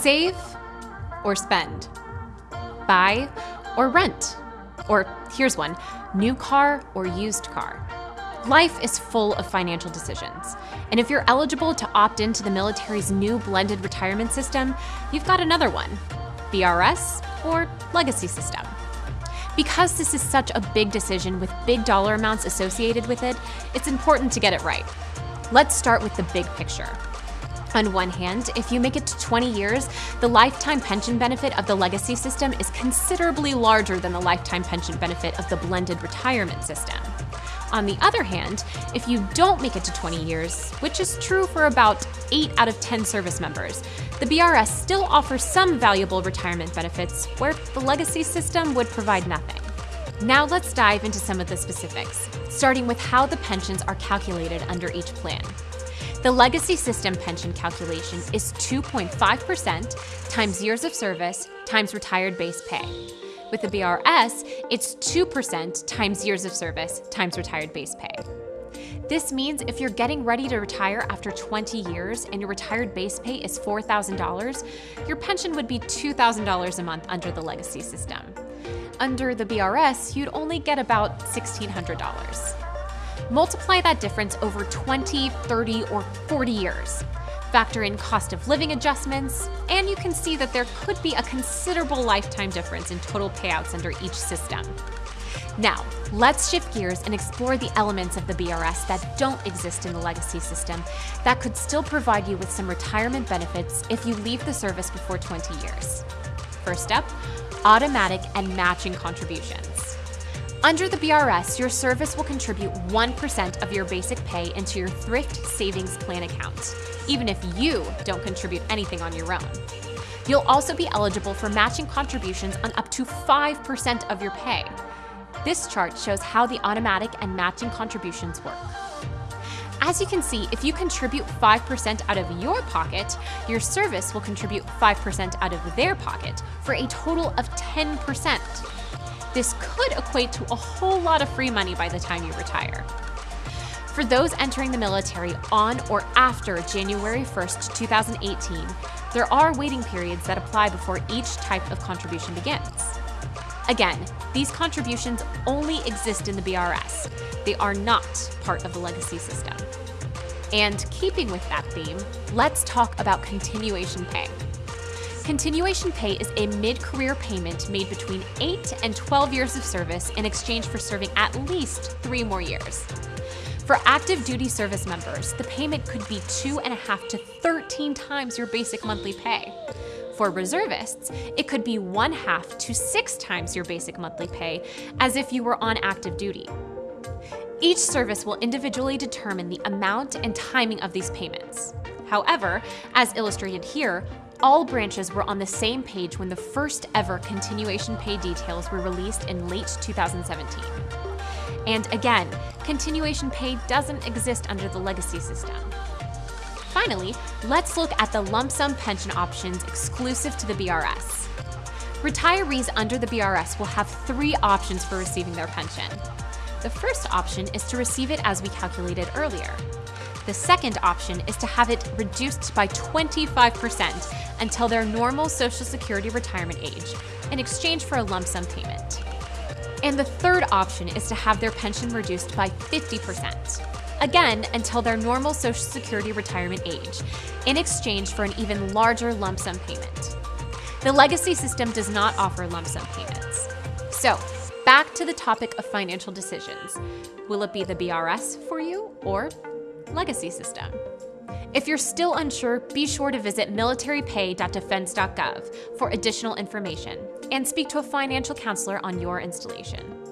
Save or spend? Buy or rent? Or here's one new car or used car? Life is full of financial decisions. And if you're eligible to opt into the military's new blended retirement system, you've got another one BRS or legacy system. Because this is such a big decision with big dollar amounts associated with it, it's important to get it right. Let's start with the big picture. On one hand, if you make it to 20 years, the lifetime pension benefit of the legacy system is considerably larger than the lifetime pension benefit of the blended retirement system. On the other hand, if you don't make it to 20 years, which is true for about 8 out of 10 service members, the BRS still offers some valuable retirement benefits where the legacy system would provide nothing. Now let's dive into some of the specifics, starting with how the pensions are calculated under each plan. The legacy system pension calculation is 2.5% times years of service times retired base pay. With the BRS, it's 2% times years of service times retired base pay. This means if you're getting ready to retire after 20 years and your retired base pay is $4,000, your pension would be $2,000 a month under the legacy system. Under the BRS, you'd only get about $1,600. Multiply that difference over 20, 30, or 40 years. Factor in cost of living adjustments, and you can see that there could be a considerable lifetime difference in total payouts under each system. Now, let's shift gears and explore the elements of the BRS that don't exist in the legacy system that could still provide you with some retirement benefits if you leave the service before 20 years. First up, automatic and matching contributions. Under the BRS, your service will contribute 1% of your basic pay into your thrift savings plan account, even if you don't contribute anything on your own. You'll also be eligible for matching contributions on up to 5% of your pay. This chart shows how the automatic and matching contributions work. As you can see, if you contribute 5% out of your pocket, your service will contribute 5% out of their pocket for a total of 10%. This could equate to a whole lot of free money by the time you retire. For those entering the military on or after January 1st, 2018, there are waiting periods that apply before each type of contribution begins. Again, these contributions only exist in the BRS. They are not part of the legacy system. And keeping with that theme, let's talk about continuation pay. Continuation pay is a mid career payment made between 8 and 12 years of service in exchange for serving at least three more years. For active duty service members, the payment could be two and a half to 13 times your basic monthly pay. For reservists, it could be one half to six times your basic monthly pay, as if you were on active duty. Each service will individually determine the amount and timing of these payments. However, as illustrated here, all branches were on the same page when the first ever continuation pay details were released in late 2017. And again, continuation pay doesn't exist under the legacy system. Finally, let's look at the lump sum pension options exclusive to the BRS. Retirees under the BRS will have three options for receiving their pension. The first option is to receive it as we calculated earlier. The second option is to have it reduced by 25% until their normal Social Security retirement age in exchange for a lump sum payment. And the third option is to have their pension reduced by 50%, again until their normal Social Security retirement age, in exchange for an even larger lump sum payment. The legacy system does not offer lump sum payments. So, back to the topic of financial decisions. Will it be the BRS for you or legacy system? If you're still unsure, be sure to visit militarypay.defense.gov for additional information and speak to a financial counselor on your installation.